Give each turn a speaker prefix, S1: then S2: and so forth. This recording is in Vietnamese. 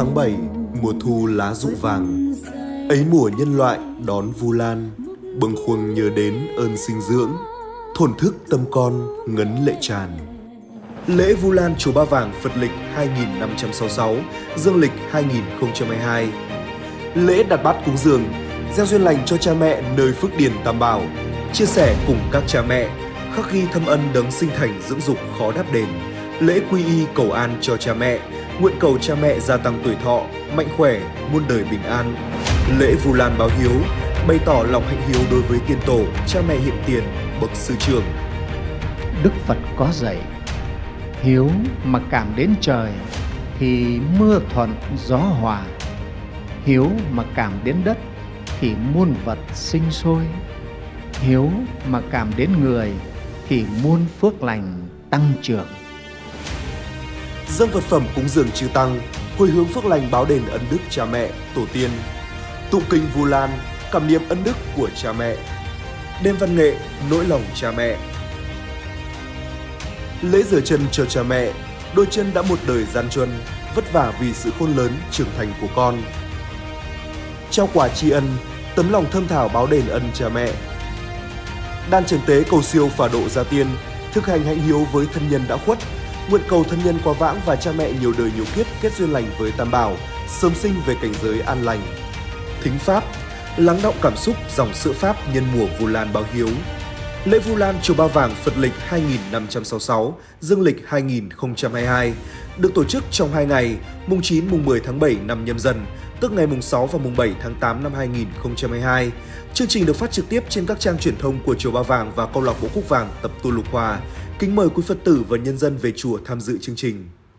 S1: Tháng 7, mùa thu lá rụng vàng. Ấy mùa nhân loại đón Vu Lan Bâng khuâng nhớ đến ơn sinh dưỡng Thổn thức tâm con ngấn lệ tràn. Lễ Vu Lan Chùa Ba Vàng Phật lịch 2566, Dương lịch 2022 Lễ đặt bát cúng dường, gieo duyên lành cho cha mẹ nơi phước điền Tam Bảo Chia sẻ cùng các cha mẹ, khắc ghi thâm ân đấng sinh thành dưỡng dục khó đáp đền. Lễ quy y cầu an cho cha mẹ, nguyện cầu cha mẹ gia tăng tuổi thọ, mạnh khỏe, muôn đời bình an. Lễ Vu Lan báo hiếu, bày tỏ lòng hạnh hiếu đối với tiên tổ, cha mẹ hiện tiền, bậc sư trưởng.
S2: Đức Phật có dạy, hiếu mà cảm đến trời thì mưa thuận gió hòa. Hiếu mà cảm đến đất thì muôn vật sinh sôi. Hiếu mà cảm đến người thì muôn phước lành tăng trưởng
S1: dâng vật phẩm cúng dường chư tăng, hồi hướng phước lành báo đền ân đức cha mẹ, tổ tiên, tụng kinh Vu Lan, cảm niệm ân đức của cha mẹ, đêm văn nghệ, nỗi lòng cha mẹ. Lễ rửa chân cho cha mẹ, đôi chân đã một đời gian truân, vất vả vì sự khôn lớn, trưởng thành của con. Trao quà tri ân, tấm lòng thơm thảo báo đền ân cha mẹ. Đan trần tế cầu siêu phả độ gia tiên, thực hành hạnh hiếu với thân nhân đã khuất, nguyện cầu thân nhân quá vãng và cha mẹ nhiều đời nhiều kiếp kết duyên lành với Tam Bảo, sớm sinh về cảnh giới an lành. Thính Pháp, lắng động cảm xúc dòng sữa Pháp nhân mùa Vu Lan báo hiếu. Lễ Vu Lan Chùa Ba Vàng Phật lịch 2566, Dương lịch 2022 được tổ chức trong 2 ngày, mùng 9 mùng 10 tháng 7 năm nhâm dần, tức ngày mùng 6 và mùng 7 tháng 8 năm 2022. Chương trình được phát trực tiếp trên các trang truyền thông của Chùa Ba Vàng và câu lạc bộ Cúc Vàng tập tu Lục Hòa. Kính mời quý Phật tử và nhân dân về chùa tham dự chương trình.